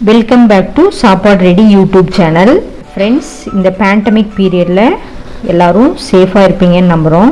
welcome back to Sappadu ready YouTube channel friends இந்த pandemic பீரியடில் எல்லாரும் சேஃபாக இருப்பீங்கன்னு நம்புகிறோம்